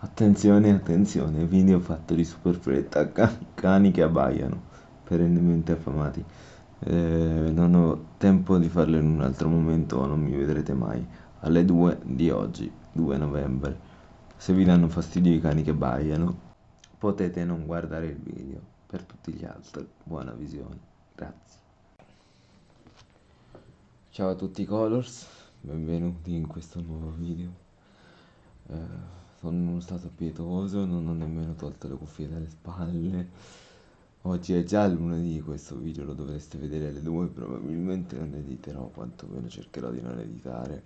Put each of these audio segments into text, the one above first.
Attenzione, attenzione, video fatto di super fretta, cani che abbaiano, perennemente affamati. Eh, non ho tempo di farlo in un altro momento, non mi vedrete mai. Alle 2 di oggi, 2 novembre. Se vi danno fastidio i cani che abbaiano, potete non guardare il video. Per tutti gli altri, buona visione. Grazie. Ciao a tutti Colors, benvenuti in questo nuovo video. Eh, sono stato pietoso, non ho nemmeno tolto le cuffie dalle spalle. Oggi è già lunedì, questo video lo dovreste vedere alle 2, probabilmente non editerò, quantomeno cercherò di non editare.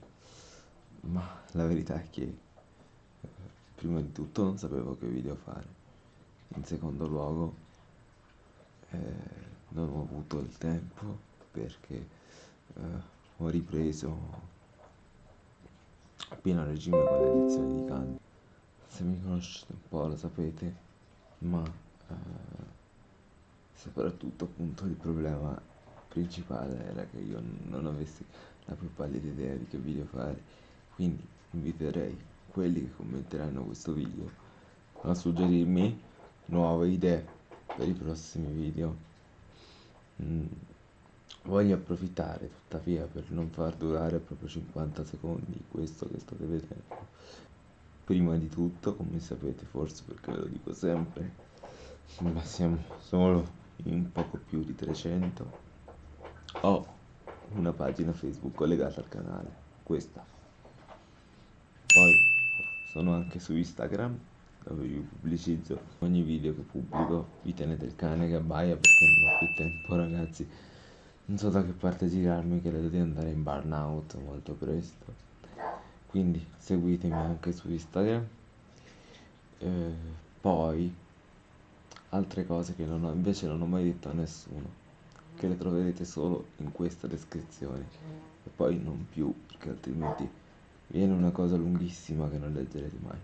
Ma la verità è che eh, prima di tutto non sapevo che video fare. In secondo luogo eh, non ho avuto il tempo perché eh, ho ripreso a pieno regime con le lezioni di canto se mi conoscete un po' lo sapete, ma eh, soprattutto appunto il problema principale era che io non avessi la più pallida idea di che video fare, quindi inviterei quelli che commenteranno questo video a suggerirmi nuove idee per i prossimi video. Mm. Voglio approfittare tuttavia per non far durare proprio 50 secondi questo che state vedendo prima di tutto, come sapete forse perché ve lo dico sempre, ma siamo solo in poco più di 300, ho una pagina Facebook collegata al canale, questa. Poi sono anche su Instagram, dove vi pubblicizzo ogni video che pubblico, vi tenete il cane che abbaia perché non ho più tempo ragazzi, non so da che parte girarmi, credo di andare in burnout molto presto quindi seguitemi anche su Instagram. Eh, poi altre cose che non ho, invece non ho mai detto a nessuno che le troverete solo in questa descrizione. E poi non più perché altrimenti viene una cosa lunghissima che non leggerete mai.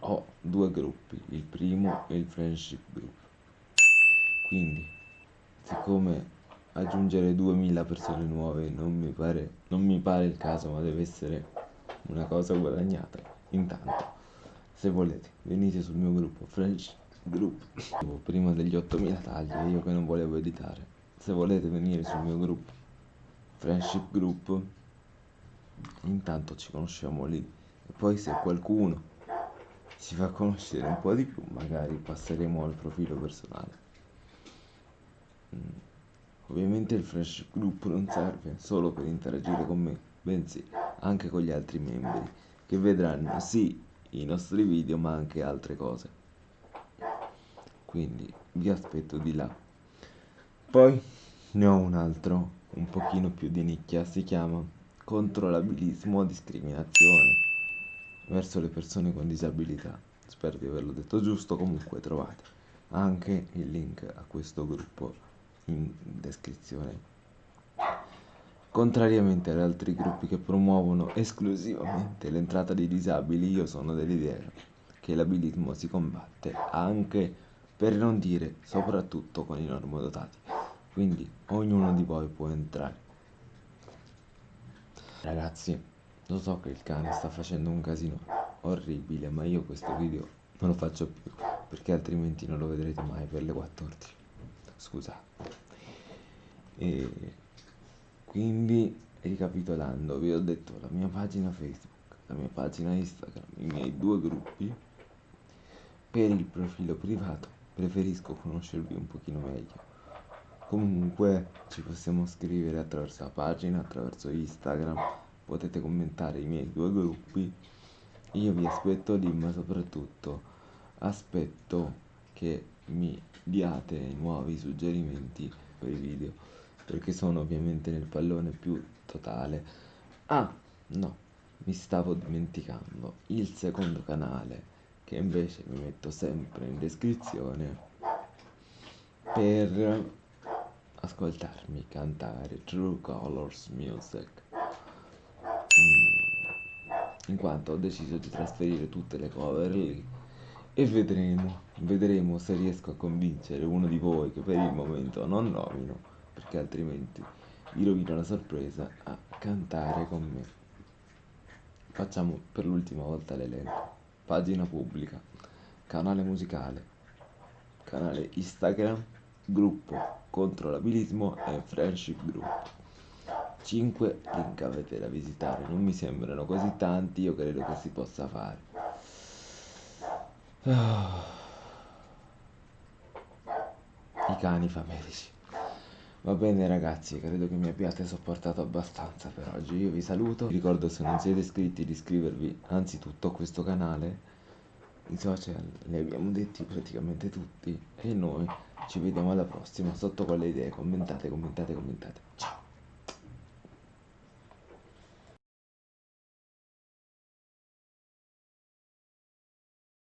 Ho due gruppi il primo è il friendship group. Quindi siccome aggiungere 2000 persone nuove non mi pare, non mi pare il caso, ma deve essere una cosa guadagnata. Intanto, se volete, venite sul mio gruppo French Group prima degli 8000 tagli, io che non volevo editare. Se volete venire sul mio gruppo Friendship Group, intanto ci conosciamo lì. E poi se qualcuno si fa conoscere un po' di più, magari passeremo al profilo personale. Mm. Ovviamente il Fresh Group non serve solo per interagire con me, bensì anche con gli altri membri, che vedranno sì i nostri video ma anche altre cose. Quindi vi aspetto di là. Poi ne ho un altro, un pochino più di nicchia, si chiama Controllabilismo o discriminazione verso le persone con disabilità. Spero di averlo detto giusto, comunque trovate anche il link a questo gruppo in descrizione. Contrariamente ad altri gruppi che promuovono esclusivamente l'entrata dei disabili, io sono dell'idea che l'abilismo si combatte anche, per non dire soprattutto, con i normodotati. Quindi ognuno di voi può entrare. Ragazzi, lo so che il cane sta facendo un casino orribile, ma io questo video non lo faccio più, perché altrimenti non lo vedrete mai per le 14 scusate e quindi ricapitolando vi ho detto la mia pagina facebook la mia pagina instagram i miei due gruppi. Per il profilo privato preferisco conoscervi un pochino meglio. Comunque ci possiamo scrivere attraverso la pagina attraverso instagram. Potete commentare i miei due gruppi. Io vi aspetto lì ma soprattutto aspetto che mi diate nuovi suggerimenti per i video perché sono ovviamente nel pallone più totale. Ah no mi stavo dimenticando. Il secondo canale che invece mi metto sempre in descrizione per ascoltarmi cantare True Colors Music. Mm, in quanto ho deciso di trasferire tutte le cover lì e vedremo, vedremo se riesco a convincere uno di voi che per il momento non nomino, perché altrimenti vi rovino la sorpresa a cantare con me. facciamo per l'ultima volta l'elenco. Pagina pubblica, canale musicale, canale Instagram, gruppo contro l'abilismo e friendship group. 5 link avete da visitare, non mi sembrano così tanti, io credo che si possa fare. I cani famelici. Va bene ragazzi, credo che mi abbiate sopportato abbastanza per oggi. Io vi saluto. Vi ricordo se non siete iscritti di iscrivervi anzitutto a questo canale. I social li abbiamo detti praticamente tutti e noi ci vediamo alla prossima sotto con le idee. Commentate, commentate, commentate. Ciao!